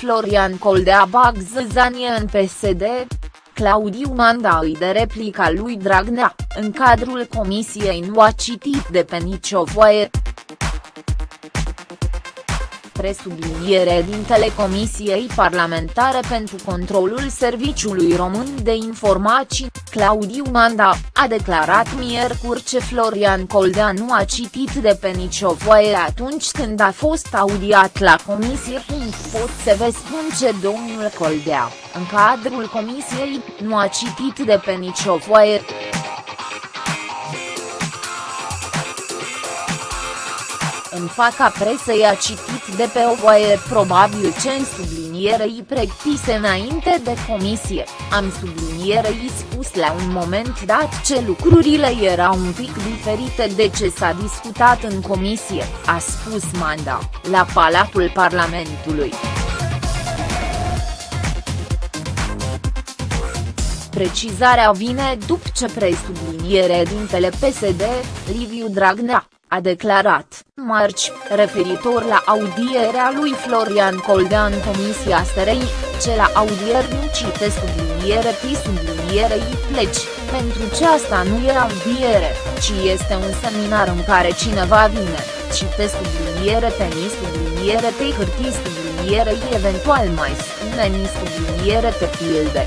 Florian Coldea bag zăzanie în PSD, Claudiu Manda îi de replica lui Dragnea, în cadrul comisiei nu a citit de pe nicio voie presubliniere din Telecomisiei Parlamentare pentru Controlul Serviciului Român de Informații, Claudiu Manda, a declarat miercuri ce Florian Coldea nu a citit de pe nicio voie atunci când a fost audiat la comisie. Pot să vă spun ce domnul Coldea, în cadrul comisiei, nu a citit de pe nicio voie. În faca presei a citit de pe o voie probabil ce în sublinierei pregătise înainte de comisie, am sublinierei spus la un moment dat ce lucrurile erau un pic diferite de ce s-a discutat în comisie, a spus Manda, la Palatul Parlamentului. Precizarea vine după ce presubliniere dintele PSD, Liviu Dragnea, a declarat, marci, referitor la audierea lui Florian Coldea în Comisia SRI, ce la audier nu cite subliniere pi sublinierei pleci, pentru ce asta nu e audiere, ci este un seminar în care cineva vine, cite subliniere pe ni subliniere pe hârtii sublinierei eventual mai spune ni subliniere pe pilde.